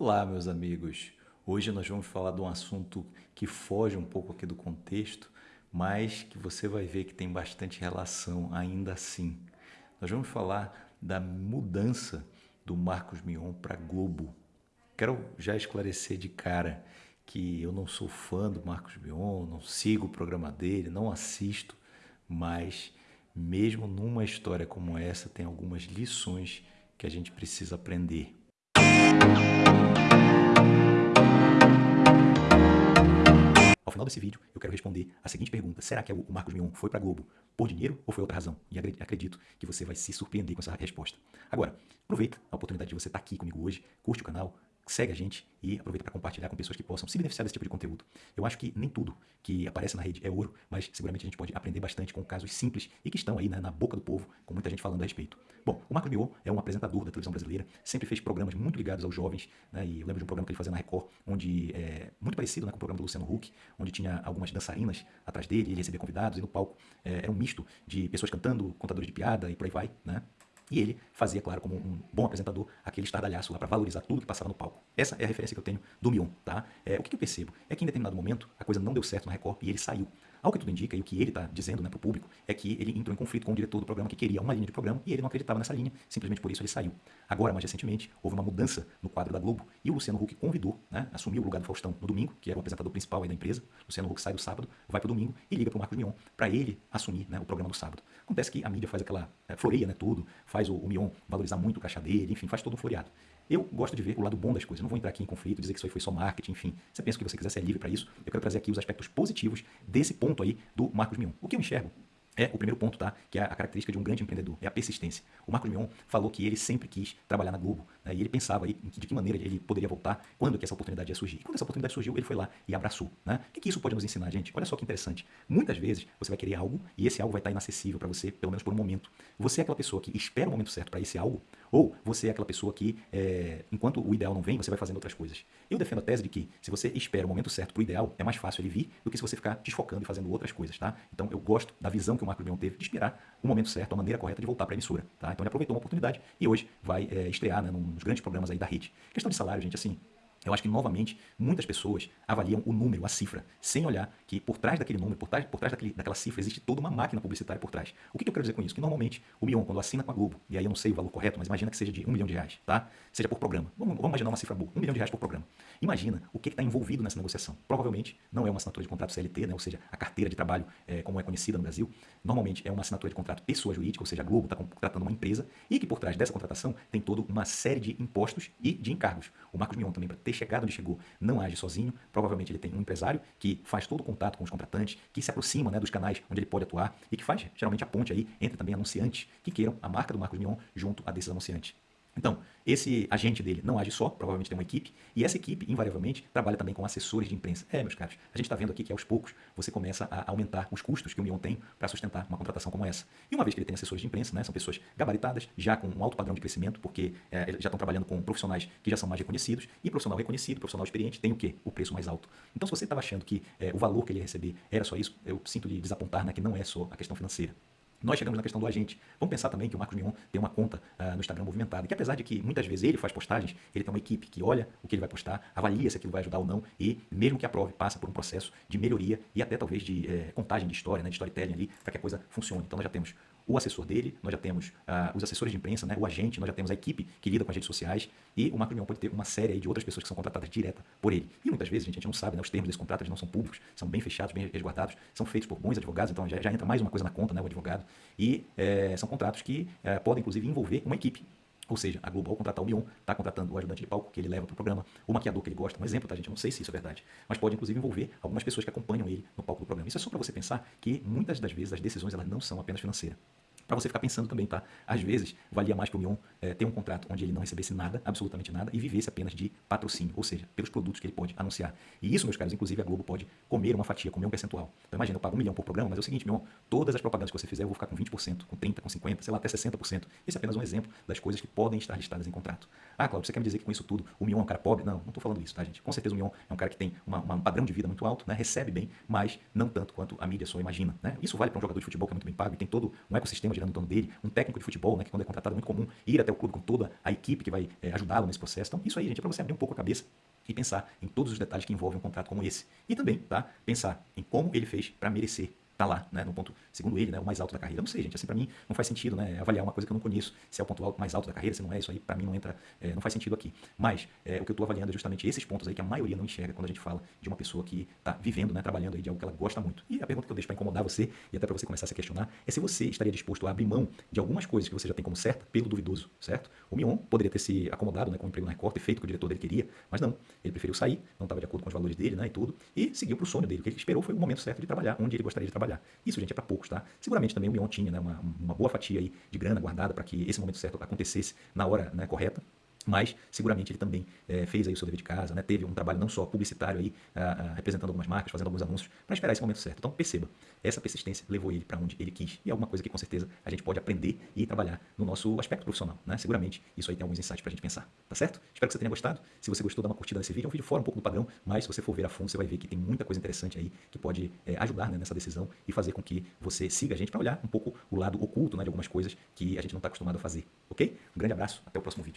Olá, meus amigos. Hoje nós vamos falar de um assunto que foge um pouco aqui do contexto, mas que você vai ver que tem bastante relação ainda assim. Nós vamos falar da mudança do Marcos Mion para Globo. Quero já esclarecer de cara que eu não sou fã do Marcos Mion, não sigo o programa dele, não assisto, mas mesmo numa história como essa tem algumas lições que a gente precisa aprender. Ao final desse vídeo, eu quero responder a seguinte pergunta. Será que o Marcos Mion foi para Globo por dinheiro ou foi outra razão? E acredito que você vai se surpreender com essa resposta. Agora, aproveita a oportunidade de você estar aqui comigo hoje, curte o canal, segue a gente e aproveita para compartilhar com pessoas que possam se beneficiar desse tipo de conteúdo. Eu acho que nem tudo que aparece na rede é ouro, mas seguramente a gente pode aprender bastante com casos simples e que estão aí né, na boca do povo, com muita gente falando a respeito. Bom, o Marco Mion é um apresentador da televisão brasileira, sempre fez programas muito ligados aos jovens, né, e eu lembro de um programa que ele fazia na Record, onde é muito parecido né, com o programa do Luciano Huck, onde tinha algumas dançarinas atrás dele, ele recebia convidados, e no palco é, era um misto de pessoas cantando, contadores de piada e por aí vai, né? E ele fazia, claro, como um bom apresentador, aquele estardalhaço lá para valorizar tudo que passava no palco. Essa é a referência que eu tenho do Mion, tá? É, o que, que eu percebo? É que em determinado momento a coisa não deu certo na Record e ele saiu. Ao que tudo indica, e o que ele está dizendo né, para o público, é que ele entrou em conflito com o diretor do programa que queria uma linha de programa e ele não acreditava nessa linha, simplesmente por isso ele saiu. Agora, mais recentemente, houve uma mudança no quadro da Globo e o Luciano Huck convidou, né, assumiu o lugar do Faustão no domingo, que era o apresentador principal da empresa. Luciano Huck sai do sábado, vai para o domingo e liga para o Marcos Mion para ele assumir né, o programa do sábado. Acontece que a mídia faz aquela é, floreia, né, tudo, faz o, o Mion valorizar muito o caixa dele, enfim, faz todo um floreado. Eu gosto de ver o lado bom das coisas. Não vou entrar aqui em conflito, dizer que isso aí foi só marketing, enfim. Você pensa que você quiser ser livre para isso. Eu quero trazer aqui os aspectos positivos desse ponto aí do Marcos Mion. O que eu enxergo é o primeiro ponto, tá? Que é a característica de um grande empreendedor, é a persistência. O Marcos Mion falou que ele sempre quis trabalhar na Globo, né? e ele pensava aí de que maneira ele poderia voltar, quando que essa oportunidade ia surgir. E quando essa oportunidade surgiu, ele foi lá e abraçou, né? O que, que isso pode nos ensinar, gente? Olha só que interessante. Muitas vezes você vai querer algo e esse algo vai estar inacessível para você, pelo menos por um momento. Você é aquela pessoa que espera o momento certo para esse algo, ou você é aquela pessoa que, é, enquanto o ideal não vem, você vai fazendo outras coisas. Eu defendo a tese de que, se você espera o momento certo para o ideal, é mais fácil ele vir do que se você ficar desfocando e fazendo outras coisas, tá? Então, eu gosto da visão que o Marcos Mion teve de esperar o momento certo, a maneira correta de voltar para a emissora, tá? Então, ele aproveitou uma oportunidade e hoje vai é, estrear né, nos grandes programas aí da rede. Questão de salário, gente, assim, eu acho que, novamente, muitas pessoas avaliam o número, a cifra, sem olhar que por trás daquele número, por trás, por trás daquele, daquela cifra, existe toda uma máquina publicitária por trás. O que, que eu quero dizer com isso? Que, normalmente, o Mion, quando assina com a Globo, e aí eu não sei o valor correto, mas imagina que seja de um milhão de reais, tá? Seja por programa. Vamos, vamos imaginar uma cifra boa, um milhão de reais por programa. Imagina o que está envolvido nessa negociação. Provavelmente, não é uma assinatura de contrato CLT, né? ou seja, a carteira de trabalho, é, como é conhecida no Brasil, normalmente é uma assinatura de contrato pessoa jurídica, ou seja, a Globo está contratando uma empresa, e que por trás dessa contratação tem toda uma série de impostos e de encargos. O Marcos Mion também, para ter chegado onde chegou, não age sozinho, provavelmente ele tem um empresário que faz todo o contato com os contratantes, que se aproxima né, dos canais onde ele pode atuar e que faz geralmente a ponte aí entre também anunciantes que queiram a marca do Marcos Mion junto a desses anunciantes. Então, esse agente dele não age só, provavelmente tem uma equipe, e essa equipe, invariavelmente, trabalha também com assessores de imprensa. É, meus caros, a gente está vendo aqui que aos poucos você começa a aumentar os custos que o Mion tem para sustentar uma contratação como essa. E uma vez que ele tem assessores de imprensa, né, são pessoas gabaritadas, já com um alto padrão de crescimento, porque é, já estão trabalhando com profissionais que já são mais reconhecidos, e profissional reconhecido, profissional experiente, tem o quê? O preço mais alto. Então, se você estava achando que é, o valor que ele ia receber era só isso, eu sinto lhe desapontar né, que não é só a questão financeira. Nós chegamos na questão do agente. Vamos pensar também que o Marcos Mion tem uma conta uh, no Instagram movimentada, que apesar de que muitas vezes ele faz postagens, ele tem uma equipe que olha o que ele vai postar, avalia se aquilo vai ajudar ou não, e mesmo que aprove, passa por um processo de melhoria e até talvez de eh, contagem de história, né, de storytelling ali, para que a coisa funcione. Então nós já temos o assessor dele, nós já temos uh, os assessores de imprensa, né, o agente, nós já temos a equipe que lida com as redes sociais e o Mion pode ter uma série de outras pessoas que são contratadas direta por ele. E muitas vezes, gente, a gente não sabe, né, os termos desse contrato eles não são públicos, são bem fechados, bem resguardados, são feitos por bons advogados, então já, já entra mais uma coisa na conta, né, o advogado. E é, são contratos que é, podem, inclusive, envolver uma equipe. Ou seja, a Globo, ao contratar o Mion, está contratando o ajudante de palco que ele leva para o programa, o maquiador que ele gosta. Um exemplo, tá, gente? Eu não sei se isso é verdade. Mas pode, inclusive, envolver algumas pessoas que acompanham ele no palco do programa. Isso é só para você pensar que muitas das vezes as decisões elas não são apenas financeiras para você ficar pensando também, tá? Às vezes, valia mais para o Mion é, ter um contrato onde ele não recebesse nada, absolutamente nada, e vivesse apenas de patrocínio, ou seja, pelos produtos que ele pode anunciar. E isso, meus caros, inclusive a Globo pode comer uma fatia, comer um percentual. Então imagina, eu pago um milhão por programa, mas é o seguinte, Mion, todas as propagandas que você fizer eu vou ficar com 20%, com 30%, com 50%, sei lá, até 60%. Esse é apenas um exemplo das coisas que podem estar listadas em contrato. Ah, Claudio, você quer me dizer que com isso tudo o Mion é um cara pobre? Não, não estou falando isso, tá, gente? Com certeza o Mion é um cara que tem uma, uma, um padrão de vida muito alto, né? recebe bem, mas não tanto quanto a mídia só imagina. Né? Isso vale para um jogador de futebol que é muito bem pago e tem todo um ecossistema girando em torno dele, um técnico de futebol, né, que quando é contratado é muito comum ir até o clube com toda a equipe que vai é, ajudá-lo nesse processo. Então, isso aí, gente, é para você abrir um pouco a cabeça e pensar em todos os detalhes que envolvem um contrato como esse. E também, tá? Pensar em como ele fez para merecer tá lá, né, no ponto, segundo ele, né, o mais alto da carreira. Não sei, gente, assim, para mim não faz sentido, né, avaliar uma coisa que eu não conheço, se é o ponto alto, mais alto da carreira, se não é, isso aí para mim não entra, é, não faz sentido aqui. Mas é, o que eu estou avaliando é justamente esses pontos aí que a maioria não enxerga quando a gente fala de uma pessoa que está vivendo, né, trabalhando aí de algo que ela gosta muito. E a pergunta que eu deixo para incomodar você e até para você começar a se questionar é se você estaria disposto a abrir mão de algumas coisas que você já tem como certa pelo duvidoso, certo? O Mion poderia ter se acomodado, né, com o emprego na Record, ter feito o que o diretor dele queria, mas não, ele preferiu sair, não estava de acordo com os valores dele, né, e tudo, e seguiu para o sonho dele. O que ele esperou foi o momento certo de trabalhar, onde ele gostaria de trabalhar. Isso, gente, é para poucos, tá? Seguramente também o Mion tinha né, uma, uma boa fatia aí de grana guardada para que esse momento certo acontecesse na hora né, correta mas seguramente ele também é, fez aí o seu dever de casa, né? teve um trabalho não só publicitário aí, a, a, representando algumas marcas, fazendo alguns anúncios, para esperar esse momento certo. Então perceba, essa persistência levou ele para onde ele quis e é alguma coisa que com certeza a gente pode aprender e trabalhar no nosso aspecto profissional, né? Seguramente isso aí tem alguns insights para a gente pensar, tá certo? Espero que você tenha gostado. Se você gostou, dá uma curtida nesse vídeo. É um vídeo fora um pouco do padrão, mas se você for ver a fundo, você vai ver que tem muita coisa interessante aí que pode é, ajudar né, nessa decisão e fazer com que você siga a gente para olhar um pouco o lado oculto né, de algumas coisas que a gente não está acostumado a fazer, ok? Um grande abraço, até o próximo vídeo.